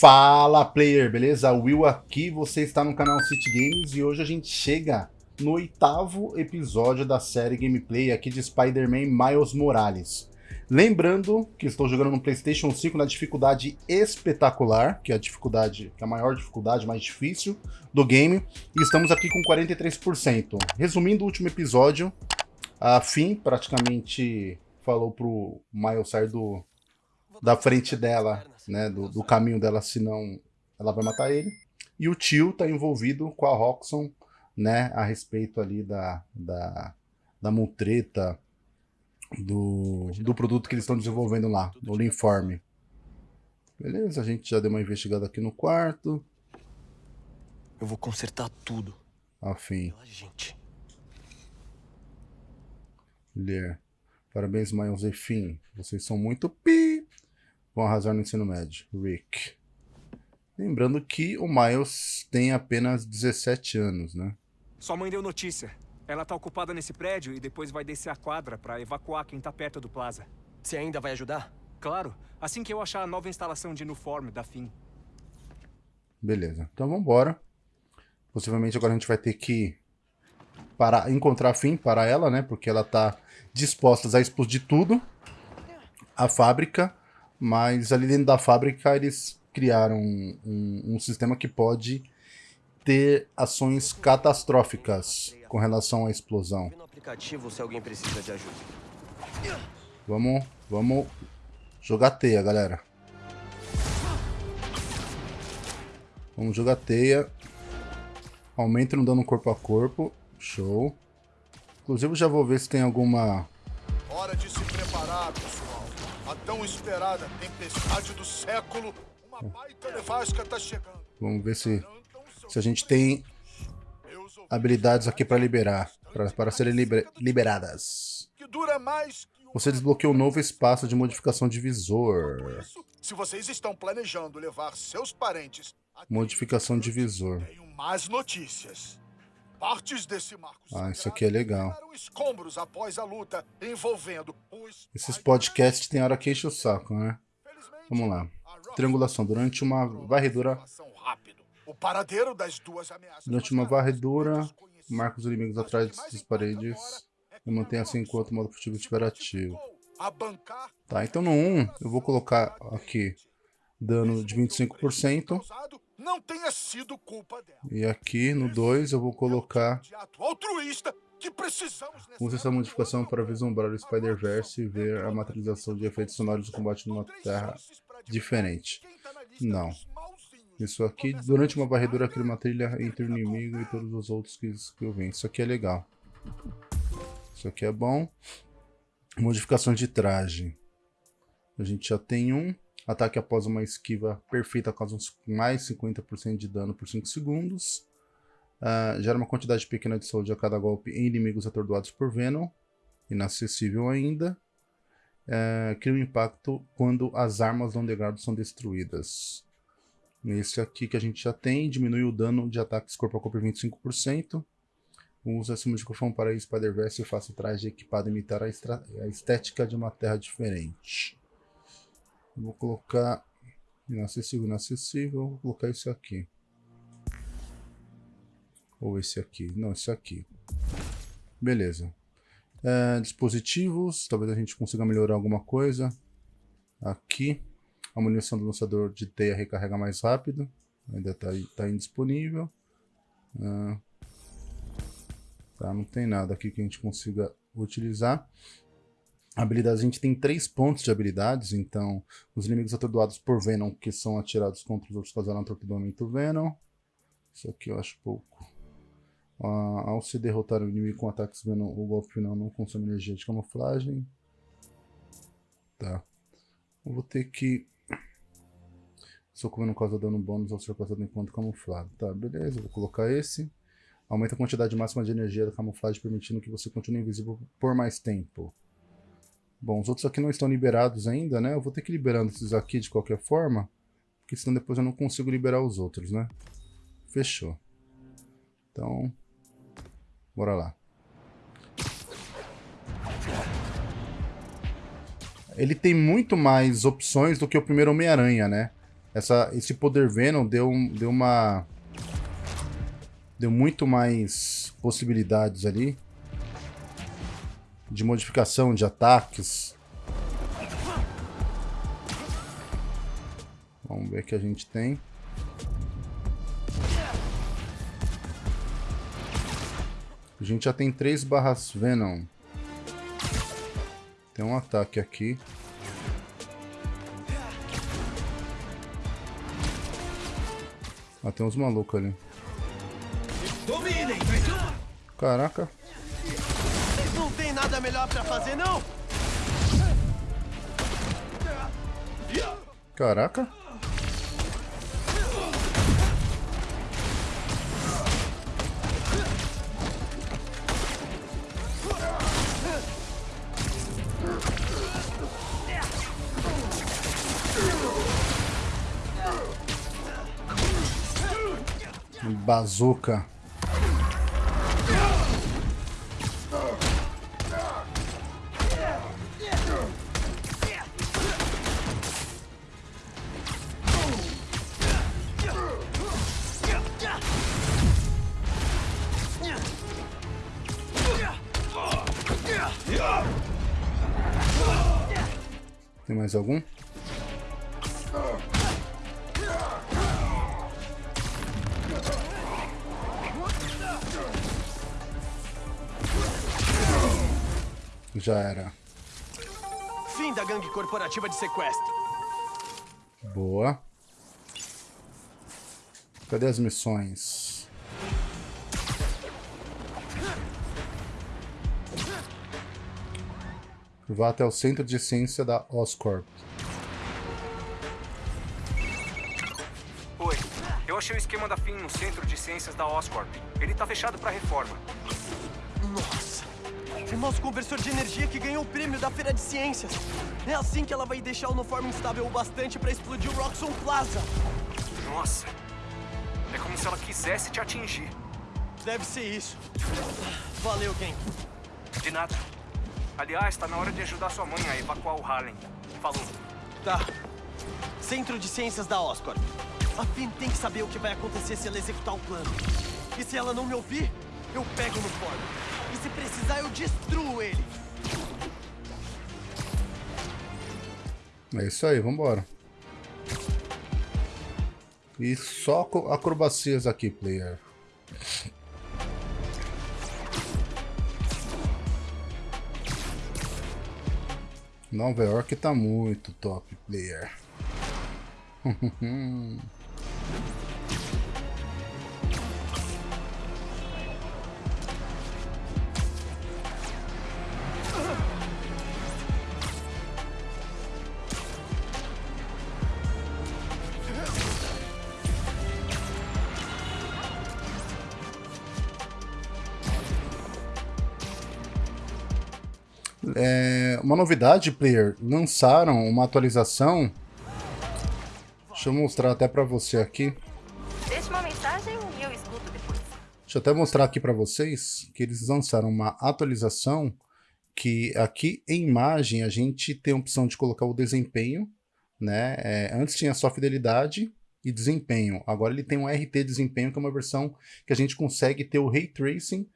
Fala player, beleza? Will aqui, você está no canal City Games e hoje a gente chega no oitavo episódio da série gameplay aqui de Spider-Man Miles Morales. Lembrando que estou jogando no Playstation 5 na dificuldade espetacular, que é a dificuldade, que é a maior dificuldade, mais difícil do game, e estamos aqui com 43%. Resumindo o último episódio, a Finn praticamente falou pro Miles sair do, da frente dela, né, do, do caminho dela, senão ela vai matar ele. E o tio tá envolvido com a Roxxon, né, a respeito ali da, da, da mutreta, do, do produto que eles estão desenvolvendo lá, do Linforme. Beleza, a gente já deu uma investigada aqui no quarto. Eu vou consertar tudo. Afim. Gente. Ler. Parabéns, e Finn. Vocês são muito pi. Vão arrasar no ensino médio. Rick. Lembrando que o Miles tem apenas 17 anos, né? Sua mãe deu notícia. Ela tá ocupada nesse prédio e depois vai descer a quadra pra evacuar quem tá perto do plaza. Você ainda vai ajudar? Claro, assim que eu achar a nova instalação de Nuform da FIM. Beleza, então vamos embora. Possivelmente agora a gente vai ter que parar, encontrar a Fim para ela, né? Porque ela tá disposta a explodir tudo. A fábrica. Mas ali dentro da fábrica eles criaram um, um, um sistema que pode ter ações catastróficas com relação à explosão. Vamos, vamos jogar teia, galera. Vamos jogar teia. Aumenta no dano corpo a corpo. Show. Inclusive, já vou ver se tem alguma... tão esperada tempestade do século. Uma baita nevasca tá chegando. Vamos ver se, se a gente tem habilidades aqui para liberar. Para, para serem liber- liberadas. Você desbloqueou um novo espaço de modificação de visor. Se vocês estão planejando levar seus parentes Modificação de visor. tenho más notícias. Partes desse marco Ah, isso aqui é legal. escombros após a luta envolvendo um Esses podcasts tem hora que enche o saco, né? Vamos lá. Triangulação. Durante uma varredura, durante uma varredura, marca os inimigos atrás das paredes é e a assim enquanto o modo se estiver ativo. Tá, então no 1 eu vou colocar aqui dano de 25% causado não tenha sido culpa dela. e aqui no 2 eu vou colocar nessa Use essa modificação para vislumbrar o Spider-Verse e ver a materialização de efeitos sonoros do combate numa terra diferente. Não. Isso aqui, durante uma varredura, cria uma trilha entre o inimigo e todos os outros que, que eu venho. Isso aqui é legal. Isso aqui é bom. Modificações de traje. A gente já tem um. Ataque após uma esquiva perfeita causa mais 50% de dano por 5 segundos. Ah, gera uma quantidade pequena de saúde a cada golpe em inimigos atordoados por Venom. Inacessível ainda. Ah, cria um impacto quando as armas não degrado são destruídas. Esse aqui que a gente já tem, diminui o dano de ataques corpo a corpo em 25%. Usa essa modificação para Spider-Verse e faça o traje equipado imitar a, a estética de uma terra diferente. Vou colocar inacessível, inacessível. Vou colocar esse aqui. Ou esse aqui. Não, esse aqui. Beleza. É, dispositivos. Talvez a gente consiga melhorar alguma coisa. Aqui. A munição do lançador de teia recarrega mais rápido. Ainda está tá indisponível. Ah, tá, não tem nada aqui que a gente consiga utilizar. Habilidades, a gente tem três pontos de habilidades, então os inimigos atordoados por Venom que são atirados contra os outros causarão torpedomento Venom. Isso aqui eu acho pouco. Ah, ao se derrotar o inimigo com ataques Venom, o golpe final não consome energia de camuflagem. Tá. Eu vou ter que... Socorro não causa dano bônus ao ser causado enquanto camuflado. Tá, beleza, vou colocar esse. Aumenta a quantidade máxima de energia da camuflagem, permitindo que você continue invisível por mais tempo. Bom, os outros aqui não estão liberados ainda, né? Eu vou ter que ir liberando esses aqui de qualquer forma, porque senão depois eu não consigo liberar os outros, né? Fechou. Então, bora lá. Ele tem muito mais opções do que o primeiro Homem-Aranha, né? essa, esse poder Venom deu, deu uma... Deu muito mais possibilidades ali. De modificação de ataques. Vamos ver o que a gente tem. A gente já tem três barras Venom. Tem um ataque aqui. Ah, tem uns malucos ali. Caraca. Nada melhor pra fazer, não? Caraca. Bazooka. Mais algum? Já era. Fim da gangue corporativa de sequestro. Boa. Cadê as missões? Vá até o centro de ciência da Oscorp. Oi, eu achei o esquema da FIM no Centro de Ciências da Oscorp. Ele tá fechado pra reforma. Nossa! O nosso conversor de energia que ganhou o prêmio da Feira de Ciências. É assim que ela vai deixar o Noform instável o bastante pra explodir o Roxxon Plaza. Nossa. É como se ela quisesse te atingir. Deve ser isso. Valeu, Ken. De nada. Aliás, tá na hora de ajudar sua mãe a evacuar o Harlem. Falou. Tá. Centro de Ciências da Oscorp. A Finn tem que saber o que vai acontecer se ela executar o plano. E se ela não me ouvir, eu pego no forno. E se precisar, eu destruo ele. É isso aí, vambora. E só acrobacias aqui, player. Nova York tá muito top, player. É, uma novidade, player, lançaram uma atualização. Deixa eu mostrar até pra você aqui. Deixe uma mensagem e eu escuto depois. Deixa eu até mostrar aqui para vocês que eles lançaram uma atualização que aqui em imagem a gente tem a opção de colocar o desempenho, né? É, antes tinha só fidelidade e desempenho. Agora ele tem um RT desempenho, que é uma versão que a gente consegue ter o Ray Tracing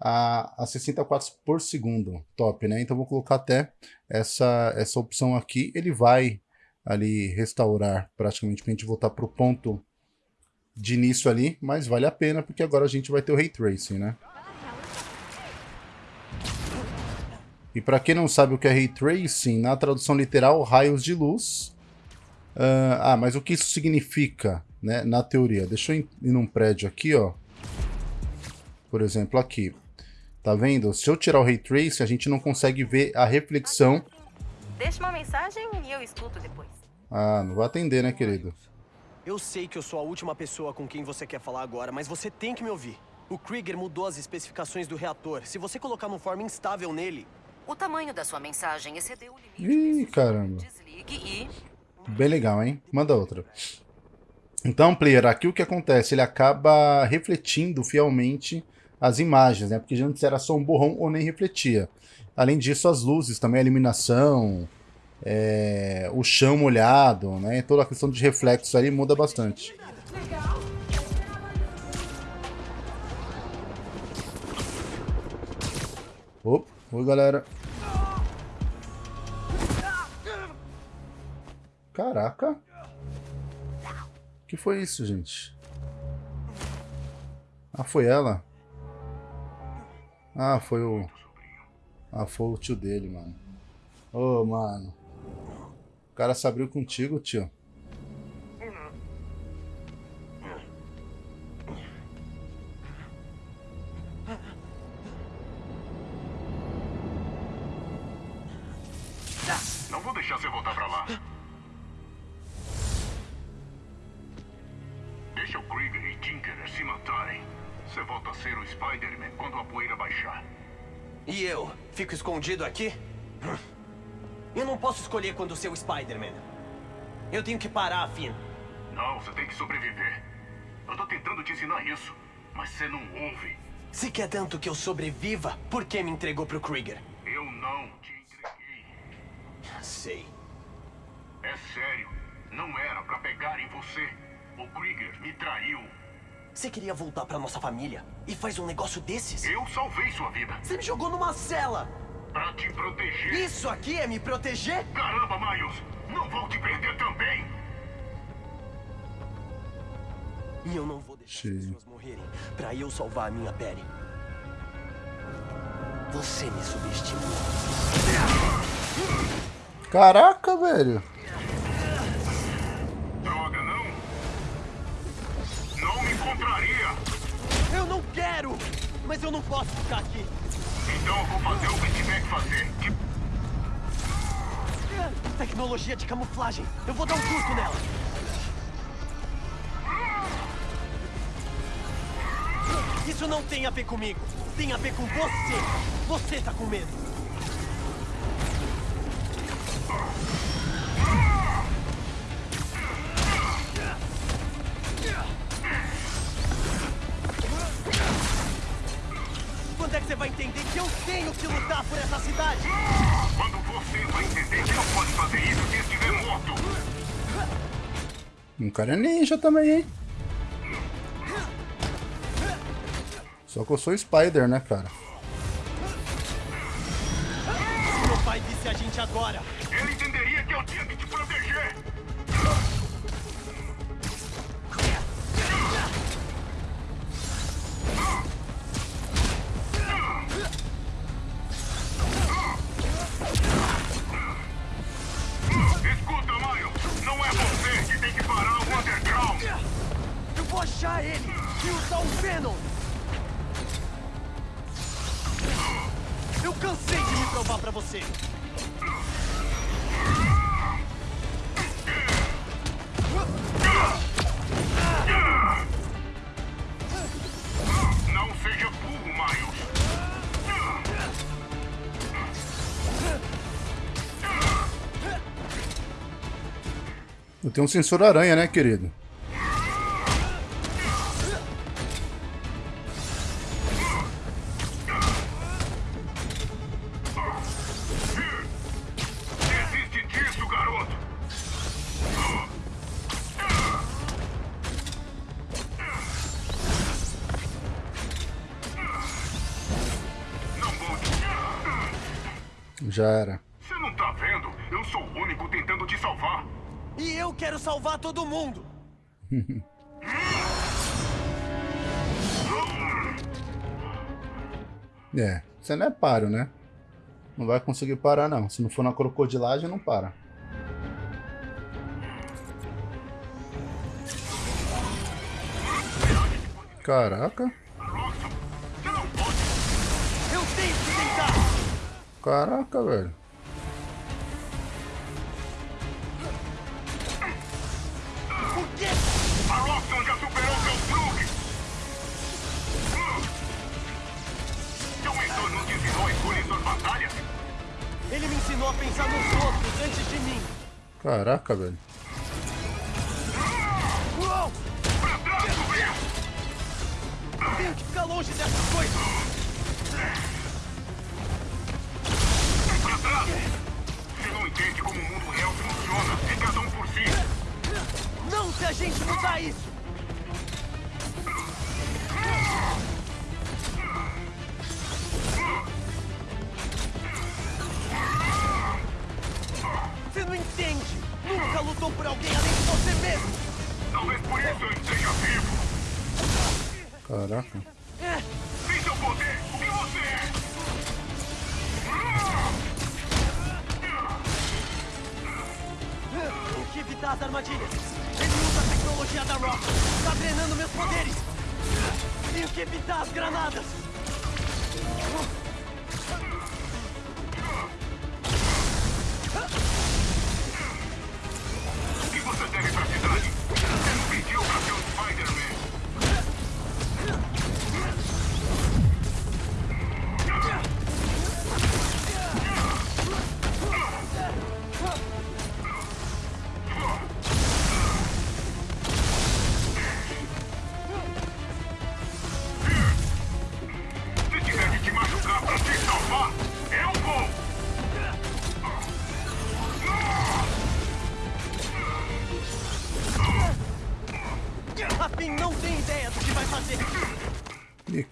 a, a 60 quadros por segundo. Top, né? Então vou colocar até essa, essa opção aqui. Ele vai ali restaurar praticamente para a gente voltar para o ponto de início ali, mas vale a pena porque agora a gente vai ter o Ray Tracing, né? E para quem não sabe o que é Ray Tracing, na tradução literal, raios de luz. Ah, ah, mas o que isso significa, né, na teoria? Deixa eu ir num prédio aqui, ó. Por exemplo, aqui. Tá vendo? Se eu tirar o Ray Tracing, a gente não consegue ver a reflexão. Deixe uma mensagem e eu escuto depois. Ah, não vai atender, né, querido? Eu sei que eu sou a última pessoa com quem você quer falar agora, mas você tem que me ouvir. O Krieger mudou as especificações do reator. Se você colocar uma forma instável nele, O tamanho da sua mensagem excedeu o limite. Ih, caramba. Desligue e... Bem legal, hein? Manda outra. Então, player, aqui o que acontece? Ele acaba refletindo fielmente as imagens, né? Porque antes era só um borrão ou nem refletia. Além disso, as luzes também, a iluminação, é, o chão molhado, né? Toda a questão de reflexos ali muda bastante. Opa, oi galera. Caraca. que foi isso, gente? Ah, foi ela? Ah, foi o... Ah, foi o tio dele, mano. Ô, oh, mano. O cara se abriu contigo, tio. Posso escolher quando ser o Spider-Man. Eu tenho que parar, Finn. Não, você tem que sobreviver. Eu tô tentando te ensinar isso, mas você não ouve. Se quer tanto que eu sobreviva, por que me entregou pro Krieger? Eu não te entreguei. Sei. É sério. Não era pra pegar em você. O Krieger me traiu. Você queria voltar pra nossa família e faz um negócio desses? Eu salvei sua vida. Você me jogou numa cela! Pra te proteger. Isso aqui é me proteger? Caramba, Miles! Não vou te perder também! E eu não vou deixar Sim. as pessoas morrerem pra eu salvar a minha pele. Você me subestimou. Caraca, velho. Droga, não! Não me encontraria! Eu não quero! Mas eu não posso ficar aqui. Então eu vou fazer o que tiver que fazer. Tecnologia de camuflagem. Eu vou dar um curso nela. Isso não tem a ver comigo. Tem a ver com você. Você tá com medo. Que lutar por essa cidade? Quando você vai entender que não pode fazer isso se estiver morto. Um cara é ninja também, hein? Só que eu sou Spider, né, cara? Se meu pai visse a gente agora, Ele entenderia que eu tinha que Tenho um sensor aranha, né, querido? Desiste disso, garoto. Não mude. Já era. Você não tá vendo? Eu sou o único tentando te salvar. E eu quero salvar todo mundo. É, você não é páreo, né? Não vai conseguir parar, não. Se não for na crocodilagem, não para. Caraca. Caraca, velho. Ensinou a pensar nos outros antes de mim. Caraca, velho. Uou! Pra trás, sobrinho! Tenho que ficar longe dessas coisas. Pra trás! Você não entende como o mundo real funciona. É cada um por si. Não se a gente mudar isso! Não entende! Nunca lutou por alguém além de você mesmo! Talvez por isso eu esteja vivo. Caraca. Sem seu poder, o que você é? Tenho que evitar as armadilhas! Ele usa a tecnologia da Rock! Tá drenando meus poderes! Tenho que evitar as granadas!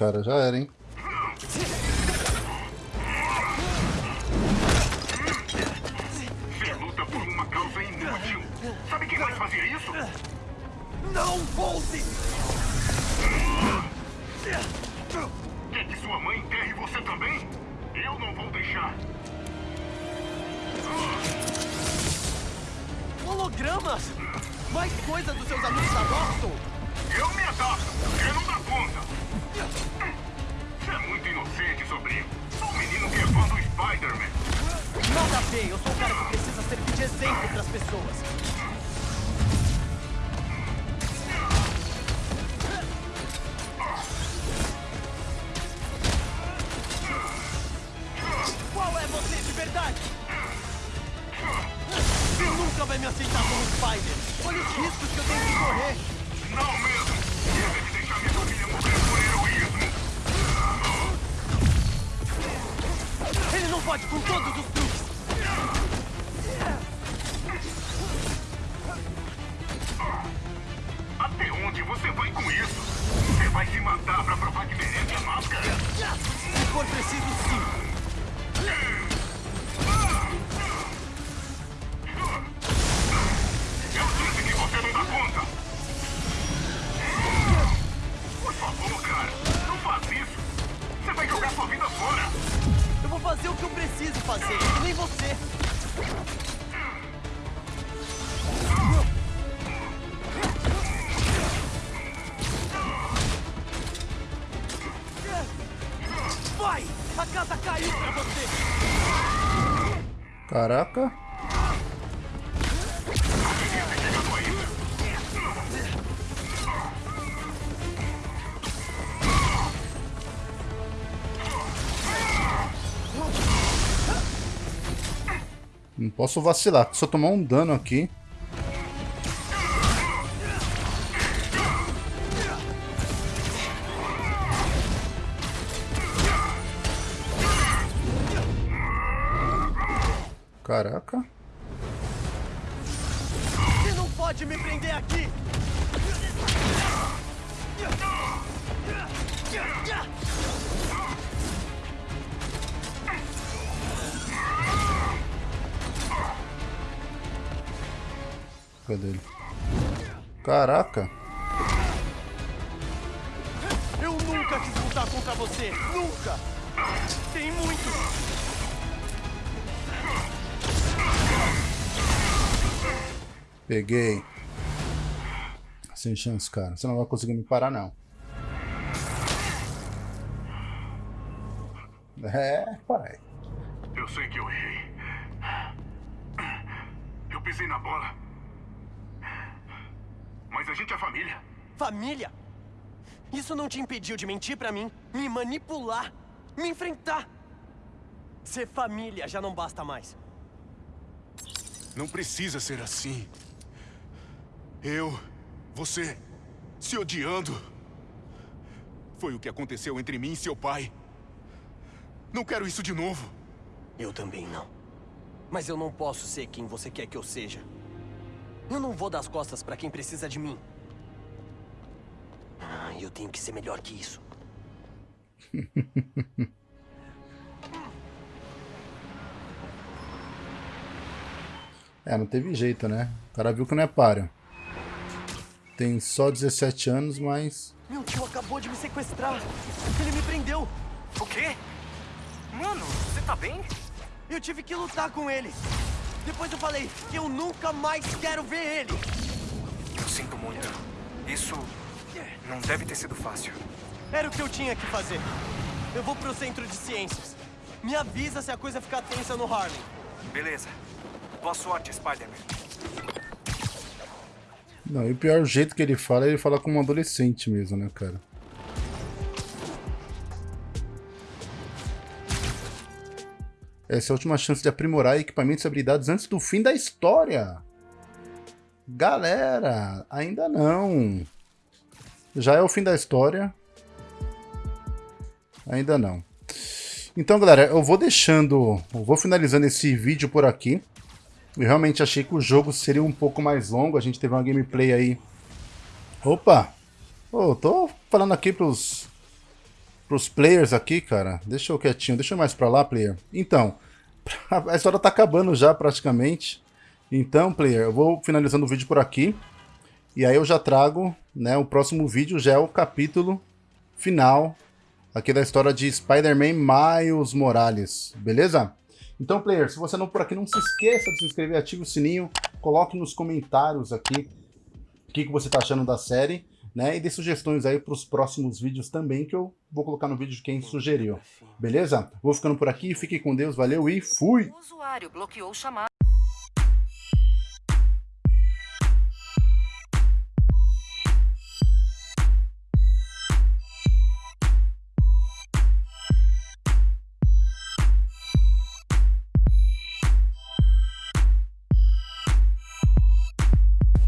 Cara, já era, hein? Você luta por uma causa inútil. Sabe quem mais fazia isso? Não volte! Quer que sua mãe enterre você também? Eu não vou deixar. Hologramas! Mais coisa dos seus amigos da Boston! Eu me adapto. Você não dá conta. Você é muito inocente, sobrinho. Sou um menino que é fã do Spider-Man. Nada a ver, eu sou o cara que precisa servir de exemplo pras pessoas. Não pode com todos os truques. Até onde você vai com isso? Você vai se matar pra provar que merece a máscara? Se for preciso, sim. Vou fazer o que eu preciso fazer, nem você. Vai! A casa caiu pra você! Caraca. Posso vacilar, eu tomar um dano aqui. Caraca. Cadê ele? Caraca. Eu nunca quis lutar contra você! Nunca! Tem muito! Peguei. Sem chance, cara. Você não vai conseguir me parar, não. É, pai. Eu sei que eu errei. Eu pisei na bola. Mas a gente é família. Família? Isso não te impediu de mentir pra mim, me manipular, me enfrentar. Ser família já não basta mais. Não precisa ser assim. Eu, você, se odiando. Foi o que aconteceu entre mim e seu pai. Não quero isso de novo. Eu também não. Mas eu não posso ser quem você quer que eu seja. Eu não vou dar as costas pra quem precisa de mim. Ah, eu tenho que ser melhor que isso. É, não teve jeito, né? O cara viu que não é páreo. Tem só 17 anos, mas... Meu tio acabou de me sequestrar. Ele me prendeu. O quê? Mano, você tá bem? Eu tive que lutar com ele. Depois eu falei que eu nunca mais quero ver ele. Eu sinto muito. Isso não deve ter sido fácil. Era o que eu tinha que fazer. Eu vou pro centro de ciências. Me avisa se a coisa ficar tensa no Harlem. Beleza. Boa sorte, Spider-Man. Não, e o pior jeito que ele fala, ele fala como um adolescente mesmo, né, cara? Essa é a última chance de aprimorar equipamentos e habilidades antes do fim da história. Galera, ainda não. Já é o fim da história. Ainda não. Então, galera, eu vou deixando... Eu vou finalizando esse vídeo por aqui. Eu realmente achei que o jogo seria um pouco mais longo. A gente teve uma gameplay aí. Opa! Ô, tô falando aqui pros, pros players aqui, cara. Deixa eu quietinho. Deixa eu mais pra lá, player. Então, a história tá acabando já praticamente. Então, player, eu vou finalizando o vídeo por aqui. E aí eu já trago, né, o próximo vídeo já é o capítulo final aqui da história de Spider-Man Miles Morales, beleza? Então, player, se você não por aqui, não se esqueça de se inscrever, ative o sininho, coloque nos comentários aqui o que, que você está achando da série, né? E dê sugestões aí para os próximos vídeos também, que eu vou colocar no vídeo de quem sugeriu. Beleza? Vou ficando por aqui, fique com Deus, valeu e fui! O usuário bloqueou o chamado.